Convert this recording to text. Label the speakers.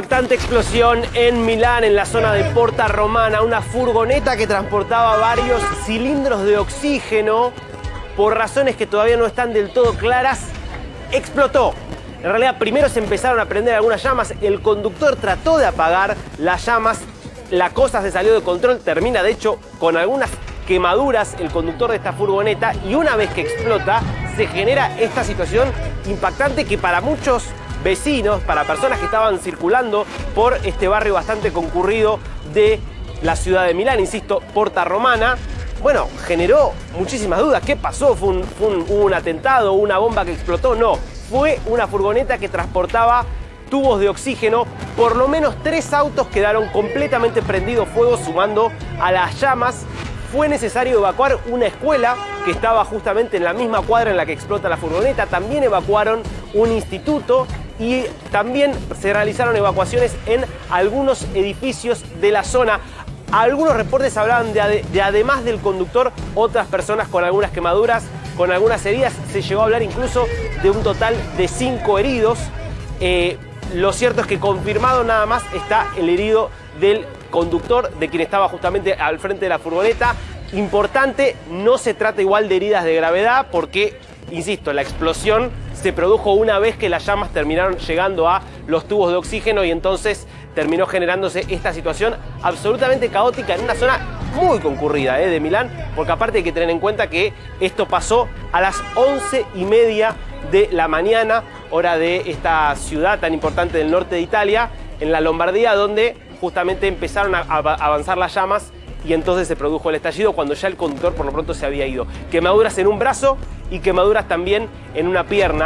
Speaker 1: Impactante explosión en Milán, en la zona de Porta Romana. Una furgoneta que transportaba varios cilindros de oxígeno, por razones que todavía no están del todo claras, explotó. En realidad, primero se empezaron a prender algunas llamas. El conductor trató de apagar las llamas. La cosa se salió de control. Termina, de hecho, con algunas quemaduras el conductor de esta furgoneta. Y una vez que explota, se genera esta situación impactante que para muchos vecinos, para personas que estaban circulando por este barrio bastante concurrido de la ciudad de Milán, insisto, Porta Romana, bueno, generó muchísimas dudas. ¿Qué pasó? ¿Fue un, fue un, ¿Hubo un atentado? ¿Una bomba que explotó? No, fue una furgoneta que transportaba tubos de oxígeno. Por lo menos tres autos quedaron completamente prendidos fuego, sumando a las llamas. Fue necesario evacuar una escuela que estaba justamente en la misma cuadra en la que explota la furgoneta. También evacuaron un instituto y también se realizaron evacuaciones en algunos edificios de la zona. Algunos reportes hablaban de, de, además del conductor, otras personas con algunas quemaduras, con algunas heridas. Se llegó a hablar incluso de un total de cinco heridos. Eh, lo cierto es que confirmado nada más está el herido del conductor, de quien estaba justamente al frente de la furgoneta. Importante, no se trata igual de heridas de gravedad porque, insisto, la explosión se produjo una vez que las llamas terminaron llegando a los tubos de oxígeno y entonces terminó generándose esta situación absolutamente caótica en una zona muy concurrida ¿eh? de Milán, porque aparte hay que tener en cuenta que esto pasó a las once y media de la mañana, hora de esta ciudad tan importante del norte de Italia, en la Lombardía, donde justamente empezaron a avanzar las llamas y entonces se produjo el estallido cuando ya el conductor por lo pronto se había ido. Quemaduras en un brazo y quemaduras también en una pierna.